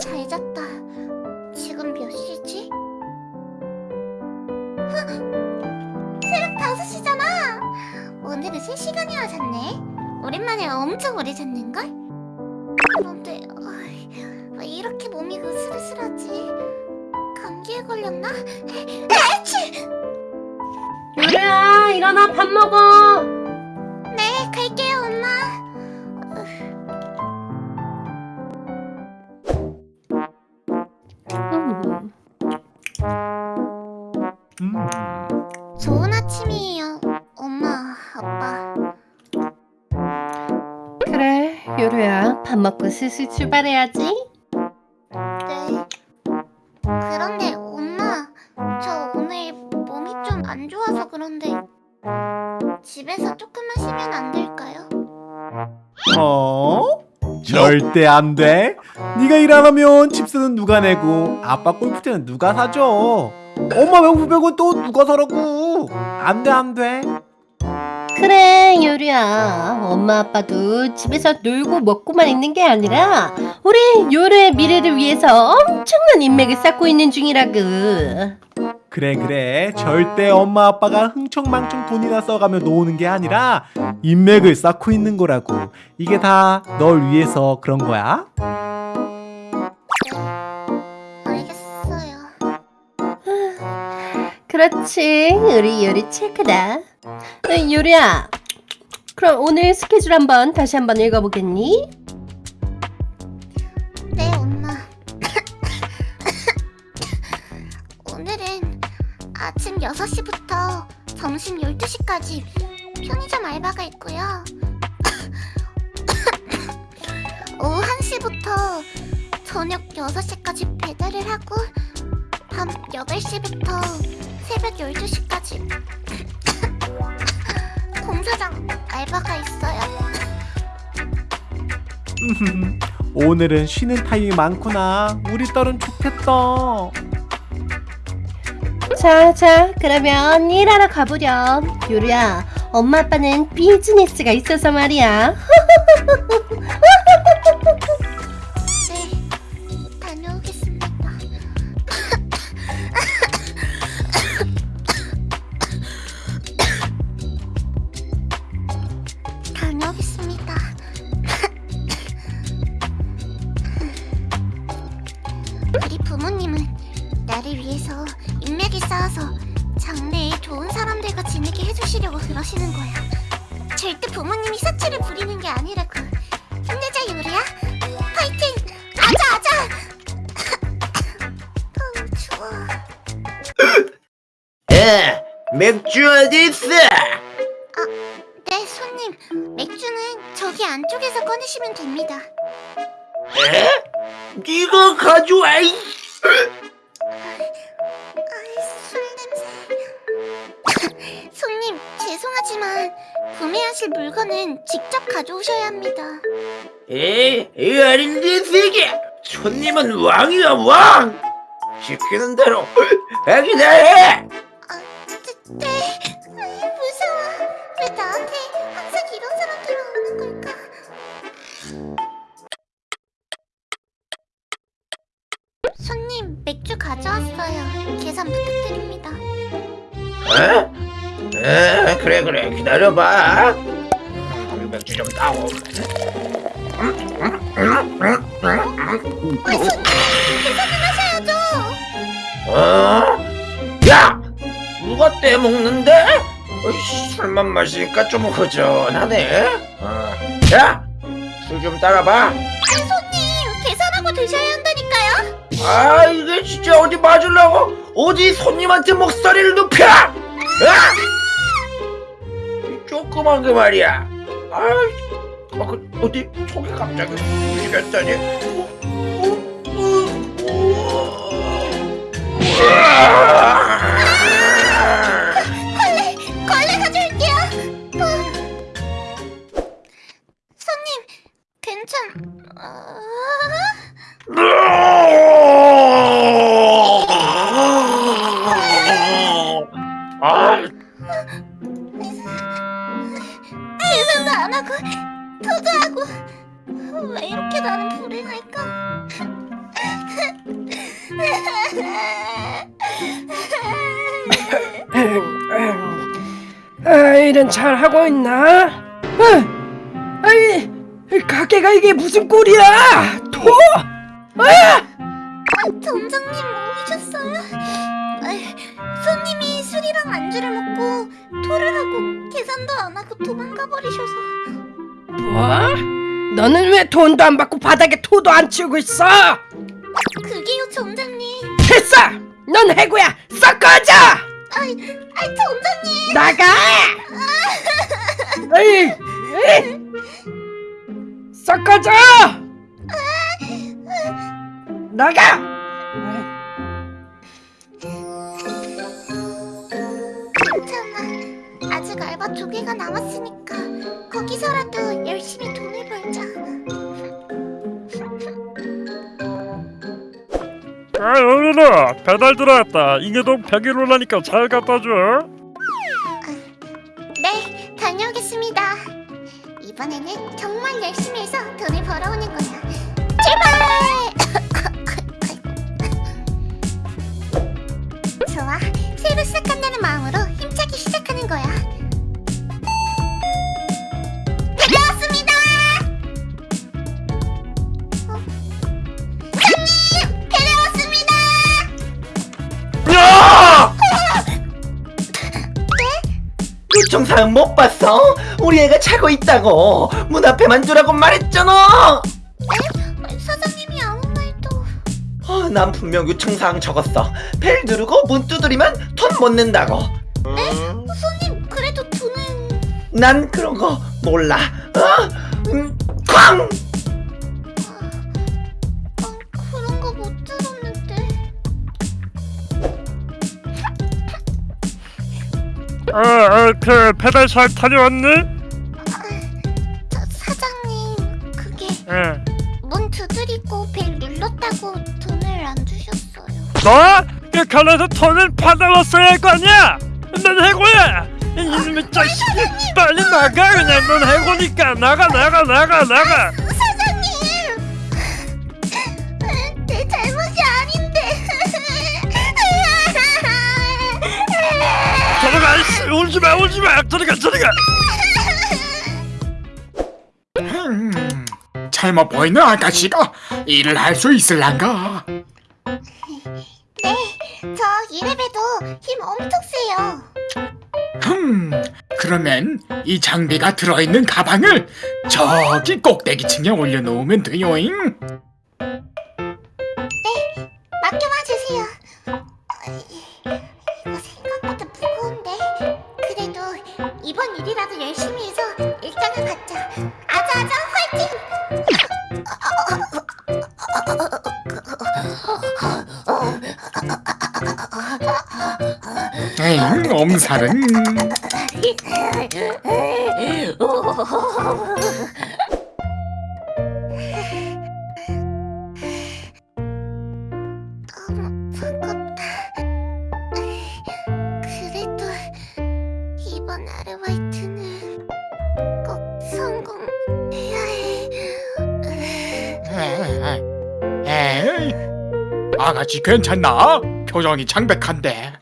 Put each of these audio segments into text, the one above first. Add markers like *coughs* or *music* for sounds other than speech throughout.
잘 잤다. 지금 몇 시지? 헉! 새벽 5시잖아. 오늘은 3시간이나 잤네. 오랜만에 엄청 오래 잤는걸? 그런데 왜 이렇게 몸이 으슬으슬하지? 감기에 걸렸나? 에치! 유래야 일어나 밥 먹어 네, 갈게요, 엄마. 음. 좋은 아침이에요, 엄마, 아빠. 그래 유래야 밥 먹고 슬슬 출발해야지 절대 안 돼. 네가 일 안 하면 집세는 누가 내고 아빠 골프채는 누가 사줘? 엄마 명품백은 또 누가 사라고? 안 돼, 안 돼. 그래 유래야 엄마 아빠도 집에서 놀고 먹고만 있는 게 아니라 우리 유래의 미래를 위해서 엄청난 인맥을 쌓고 있는 중이라구 그래, 그래. 절대 엄마 아빠가 흥청망청 돈이나 써가며 노는 게 아니라 인맥을 쌓고 있는 거라고. 이게 다 널 위해서 그런 거야. 알겠어요. 그렇지 우리 유리 체크다 어, 유리야 그럼 오늘 스케줄 한번 다시 한번 읽어보겠니? 점심 12시까지 편의점 알바가 있고요. *coughs* 오후 1시부터 저녁 6시까지 배달을 하고 밤 8시부터 새벽 12시까지 *coughs* 공사장 알바가 있어요. *laughs* 오늘은 쉬는 타임이 많구나. 우리 딸은 좋겠다. 자 자 그러면 일하러 가보렴 유리야 엄마 아빠는 비즈니스가 있어서 말이야 네, 다녀오겠습니다. 다녀오겠습니다. 우리 부모님은 나를 위해서 쌓아서 장래에 좋은 사람들과 지내게 해주시려고 그러시는 거야. 절대 부모님이 사치를 부리는 게 아니라고. 힘내자 유리야. 파이팅! 아자 아자! *laughs* 어우 추워. 에 맥주 어디 있어? 네 손님 맥주는 저기 안쪽에서 꺼내시면 됩니다. 에? 네가 가져와 이 아이 구매하실 물건은 직접 가져오셔야 합니다. 에? 이 어린 새끼 손님은 왕이야 왕 시키는 대로 하기나 해 기다려봐 맥주 좀 하셔야죠. 어? 야! 누가 떼먹는데? 어이씨, 술만 마시니까 좀 허전하네 어. 야! 술 좀 따라봐 아니, 손님, 계산하고 드셔야 한다니까요. 아 이게 진짜 어디 맞으려고 어디 손님한테 목소리를 높여 아! 이 조그만 그 말이야 아, 아 그, 어디 속이 갑자기 어. 걸레, 걸레 가져올게요. 어. 손님, 괜찮... 어... 아, 안 하고 투자하고 왜 이렇게 나는 불행할까? 아, 일은 잘 하고 있나? 어? 아, 아이, 가게가 이게 무슨 꼴이야? 도? 아! 어? 아, 점장님 오셨어요? 손님이 술이랑 안주를 먹고 토를 하고 계산도 안 하고 도망가 버리셔서 뭐? 너는 왜 돈도 안 받고 바닥에 토도 안 치우고 있어? 그게요 점장님 됐어! 넌 해고야! 썩 꺼져! 아이, 아이 점장님 나가! 에이, 에이. 썩 꺼져! 나가! 두 개가 남았으니까 거기서라도 열심히 돈을 벌자. 아 여민아 배달 들어왔다. 인계동 101호라니까 잘 갖다줘. 네 다녀오겠습니다. 이번에는 정말 열심히 해서 돈을 벌어오는 거야. 출발! *laughs* 좋아 새로 시작한다는 마음으로 힘차게 시작하는 거야 요청사항 못 봤어? 우리 애가 자고 있다고. 문 앞에만 두라고 말했잖아. 사장님이 아무 말도. 아, 난 분명 요청사항 적었어. 벨 누르고 문 두드리면 돈 못 낸다고. 손님 그래도 돈은. 난 그런 거 몰라. 어? 음, 쾅! 아그 배달 잘 다녀왔니? 저 사장님 그게 예. 문 두드리고 벨 눌렀다고 돈을 안 주셨어요 너? 그 가나서 돈을 받아왔어야 할 거 아니야? 넌 해고야 이놈의 자식 빨리 나가 그냥 넌 해고니까 나가 나가 나가 나가 울지마 울지마 저리가 저리가 음, 젊어 보이는 아가씨가 일을 할 수 있을란가? 네 저 이래봬도 힘 엄청 세요 흠, 그러면 이 장비가 들어있는 가방을 저기 꼭대기층에 올려놓으면 돼요잉. 에잉, 엄살은. 너무 버겁다 그래도 이번 아르바이트는 꼭 성공해야 해 에이, 아가씨 괜찮나? 표정이 창백한데.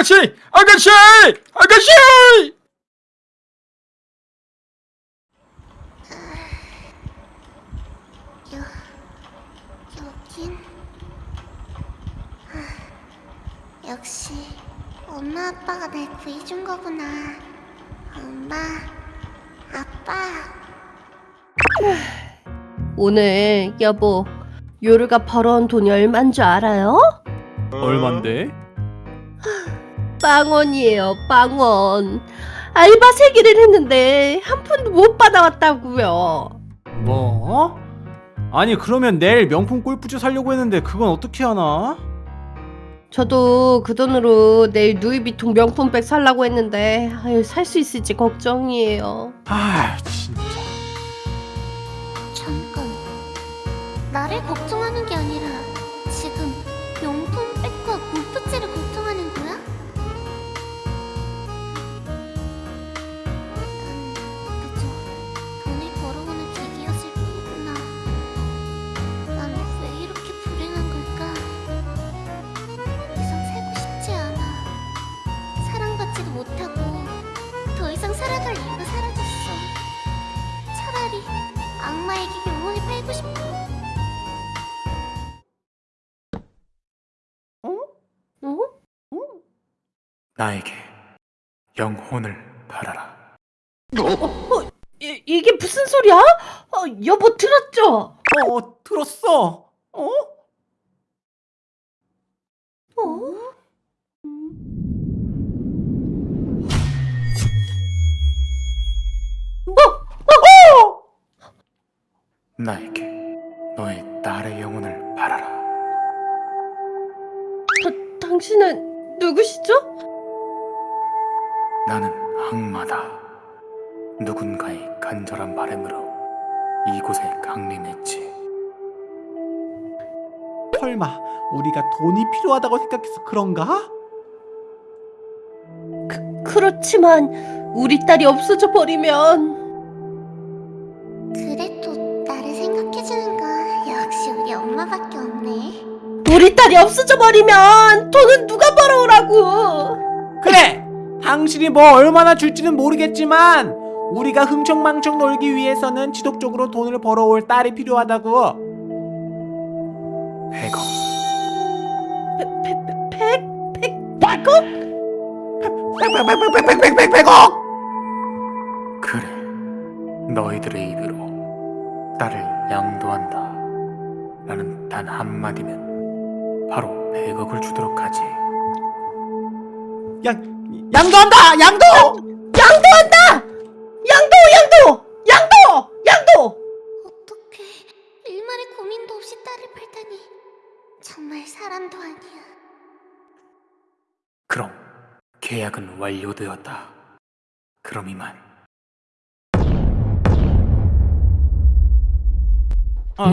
아가씨, 아가씨, 아가씨! 여, 여긴 아, 역시 엄마 아빠가 날 구해준 거구나 엄마 아빠 오늘 여보 요르가 벌어온 돈이 얼만 줄 알아요? 얼만데? 빵원이에요 빵원. 알바 세 개를 했는데 한 푼도 못 받아왔다고요. 뭐? 아니 그러면 내일 명품 골프채 살려고 했는데 그건 어떻게 하나? 저도 그 돈으로 내일 누이비통 명품백 살라고 했는데 살 수 있을지 걱정이에요. 아 진짜. 잠깐. 나를 걱정하는 게 아니라 악마에게 영혼을 팔고 싶어 어? 어? 어? 나에게 영혼을 팔아라 어? 어, 이, 이게 무슨 소리야? 어, 여보 들었죠? 어 들었어 어? 어? 나에게 너의 딸의 영혼을 바라라. 당신은 누구시죠? 나는 악마다. 누군가의 간절한 바람으로 이곳에 강림했지. 설마 우리가 돈이 필요하다고 생각해서 그런가? 그렇지만 우리 딸이 없어져 버리면 딸이 없어져 버리면 돈은 누가 벌어오라고? 그래 당신이 뭐 얼마나 줄지는 모르겠지만 우리가 흥청망청 놀기 위해서는 지속적으로 돈을 벌어올 딸이 필요하다고 100억. 백? 백? 백억? 백백백백백백백억 그래. 너희들의 입으로 딸을 양도한다. 라는 단 한마디면 바로 100억을 주도록 하지. 양 양도 한다 양도 양도 한다! 양도! 양도! 양도! 양도! 어떡해. 일말의 고민도 없이 딸을 팔다니. 정말 사람도 아니야. 그럼 계약은 완료되었다. 그럼 이만 어?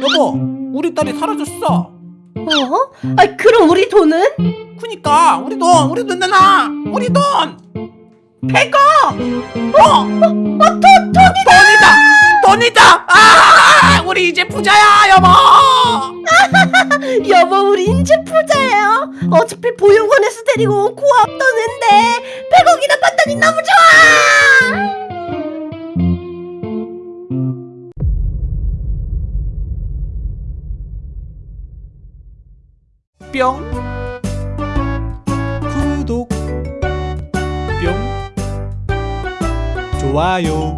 여보 우리 딸이 사라졌어 어? 아 그럼 우리 돈은? 그니까 우리 돈 우리 돈 내놔 우리 돈 100억! 어! 어, 돈, 돈이다! 돈이다! 돈이다! 아! 우리 이제 부자야, 여보! *laughs* 여보 우리 인제 부자예요 어차피 보육원에서 데리고 온 고아업 떠는데 100억이나 받다니 너무 좋아 뿅. 구독. 뿅. 좋아요.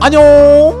안녕